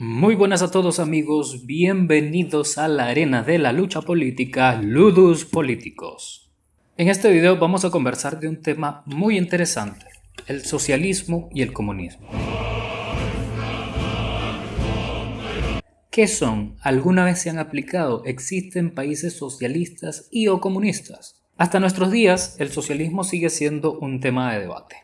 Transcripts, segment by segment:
Muy buenas a todos amigos, bienvenidos a la arena de la lucha política Ludus Políticos. En este video vamos a conversar de un tema muy interesante, el socialismo y el comunismo. ¿Qué son? ¿Alguna vez se han aplicado? ¿Existen países socialistas y o comunistas? Hasta nuestros días, el socialismo sigue siendo un tema de debate,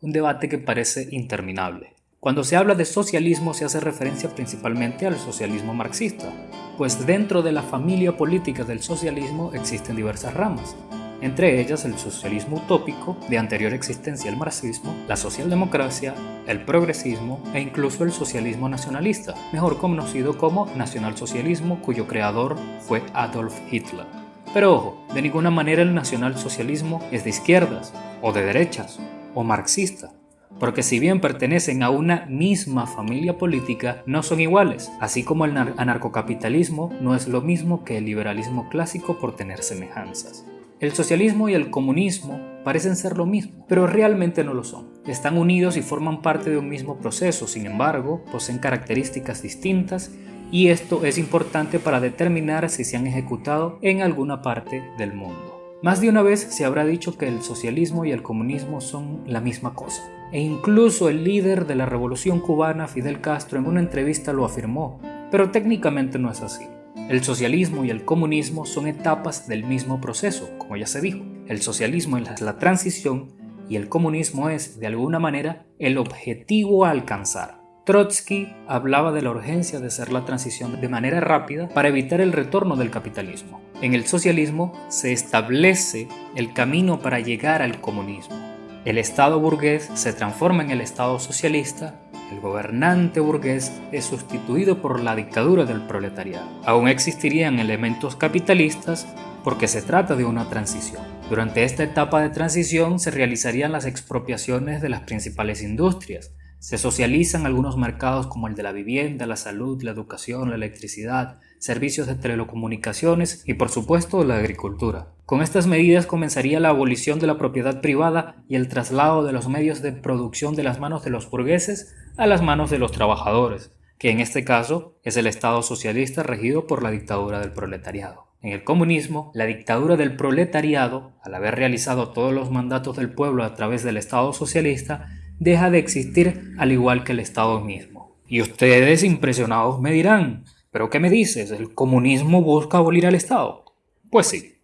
un debate que parece interminable. Cuando se habla de socialismo se hace referencia principalmente al socialismo marxista, pues dentro de la familia política del socialismo existen diversas ramas, entre ellas el socialismo utópico, de anterior existencia al marxismo, la socialdemocracia, el progresismo e incluso el socialismo nacionalista, mejor conocido como nacionalsocialismo cuyo creador fue Adolf Hitler. Pero ojo, de ninguna manera el nacionalsocialismo es de izquierdas, o de derechas, o marxista porque si bien pertenecen a una misma familia política, no son iguales, así como el anarcocapitalismo no es lo mismo que el liberalismo clásico por tener semejanzas. El socialismo y el comunismo parecen ser lo mismo, pero realmente no lo son. Están unidos y forman parte de un mismo proceso, sin embargo, poseen características distintas y esto es importante para determinar si se han ejecutado en alguna parte del mundo. Más de una vez se habrá dicho que el socialismo y el comunismo son la misma cosa, e incluso el líder de la revolución cubana, Fidel Castro, en una entrevista lo afirmó, pero técnicamente no es así. El socialismo y el comunismo son etapas del mismo proceso, como ya se dijo. El socialismo es la transición y el comunismo es, de alguna manera, el objetivo a alcanzar. Trotsky hablaba de la urgencia de hacer la transición de manera rápida para evitar el retorno del capitalismo. En el socialismo se establece el camino para llegar al comunismo. El Estado burgués se transforma en el Estado socialista, el gobernante burgués es sustituido por la dictadura del proletariado. Aún existirían elementos capitalistas porque se trata de una transición. Durante esta etapa de transición se realizarían las expropiaciones de las principales industrias, se socializan algunos mercados como el de la vivienda, la salud, la educación, la electricidad, servicios de telecomunicaciones y por supuesto la agricultura. Con estas medidas comenzaría la abolición de la propiedad privada y el traslado de los medios de producción de las manos de los burgueses a las manos de los trabajadores, que en este caso es el Estado socialista regido por la dictadura del proletariado. En el comunismo, la dictadura del proletariado, al haber realizado todos los mandatos del pueblo a través del Estado socialista, deja de existir al igual que el Estado mismo. Y ustedes impresionados me dirán, ¿pero qué me dices? ¿El comunismo busca abolir al Estado? Pues sí.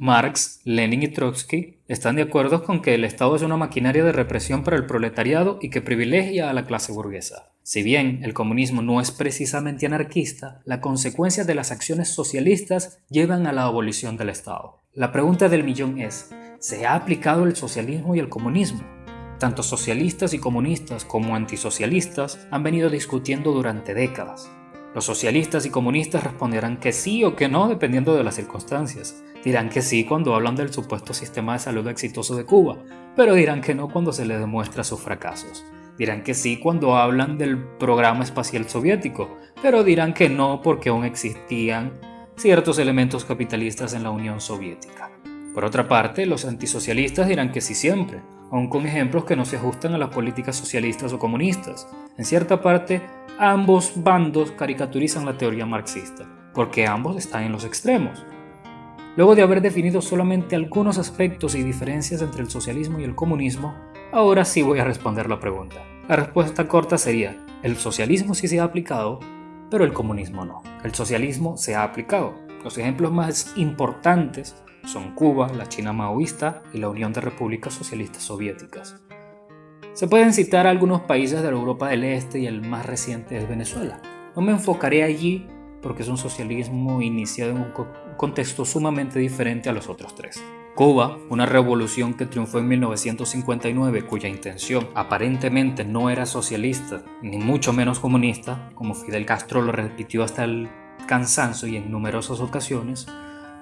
Marx, Lenin y Trotsky están de acuerdo con que el Estado es una maquinaria de represión para el proletariado y que privilegia a la clase burguesa. Si bien el comunismo no es precisamente anarquista, la consecuencia de las acciones socialistas llevan a la abolición del Estado. La pregunta del millón es, ¿se ha aplicado el socialismo y el comunismo? Tanto socialistas y comunistas como antisocialistas han venido discutiendo durante décadas. Los socialistas y comunistas responderán que sí o que no dependiendo de las circunstancias. Dirán que sí cuando hablan del supuesto sistema de salud exitoso de Cuba, pero dirán que no cuando se les demuestra sus fracasos. Dirán que sí cuando hablan del programa espacial soviético, pero dirán que no porque aún existían ciertos elementos capitalistas en la Unión Soviética. Por otra parte, los antisocialistas dirán que sí siempre, aun con ejemplos que no se ajustan a las políticas socialistas o comunistas. En cierta parte, ambos bandos caricaturizan la teoría marxista, porque ambos están en los extremos. Luego de haber definido solamente algunos aspectos y diferencias entre el socialismo y el comunismo, ahora sí voy a responder la pregunta. La respuesta corta sería, el socialismo sí se ha aplicado, pero el comunismo no. El socialismo se ha aplicado. Los ejemplos más importantes son Cuba, la China maoísta y la Unión de Repúblicas Socialistas Soviéticas. Se pueden citar algunos países de la Europa del Este y el más reciente es Venezuela. No me enfocaré allí porque es un socialismo iniciado en un contexto sumamente diferente a los otros tres. Cuba, una revolución que triunfó en 1959 cuya intención aparentemente no era socialista ni mucho menos comunista, como Fidel Castro lo repitió hasta el cansancio y en numerosas ocasiones,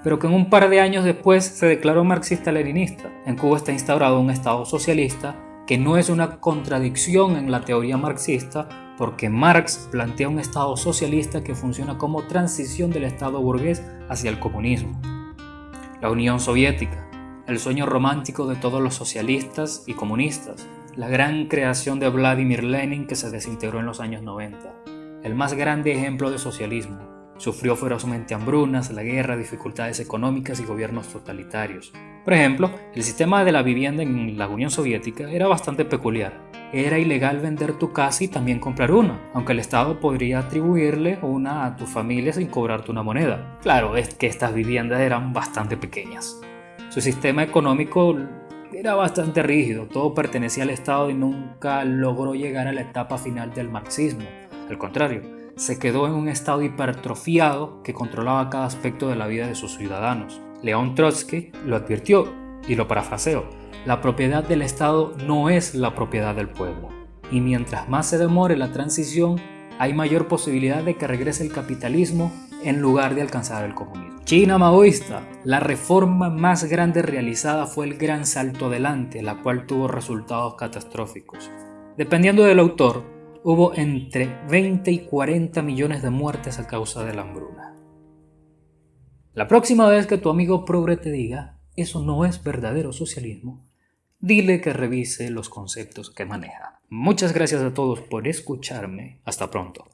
pero que en un par de años después se declaró marxista-leninista. En Cuba está instaurado un Estado socialista que no es una contradicción en la teoría marxista, porque Marx plantea un Estado socialista que funciona como transición del Estado burgués hacia el comunismo. La Unión Soviética, el sueño romántico de todos los socialistas y comunistas, la gran creación de Vladimir Lenin que se desintegró en los años 90. el más grande ejemplo de socialismo. Sufrió ferozmente hambrunas, la guerra, dificultades económicas y gobiernos totalitarios. Por ejemplo, el sistema de la vivienda en la Unión Soviética era bastante peculiar. Era ilegal vender tu casa y también comprar una, aunque el Estado podría atribuirle una a tu familia sin cobrarte una moneda. Claro, es que estas viviendas eran bastante pequeñas. Su sistema económico era bastante rígido, todo pertenecía al Estado y nunca logró llegar a la etapa final del marxismo. Al contrario, se quedó en un estado hipertrofiado que controlaba cada aspecto de la vida de sus ciudadanos. León Trotsky lo advirtió y lo parafraseo. La propiedad del Estado no es la propiedad del pueblo. Y mientras más se demore la transición, hay mayor posibilidad de que regrese el capitalismo en lugar de alcanzar el comunismo. China maoísta. La reforma más grande realizada fue el Gran Salto Adelante, la cual tuvo resultados catastróficos. Dependiendo del autor, hubo entre 20 y 40 millones de muertes a causa de la hambruna. La próxima vez que tu amigo progre te diga, eso no es verdadero socialismo, dile que revise los conceptos que maneja. Muchas gracias a todos por escucharme. Hasta pronto.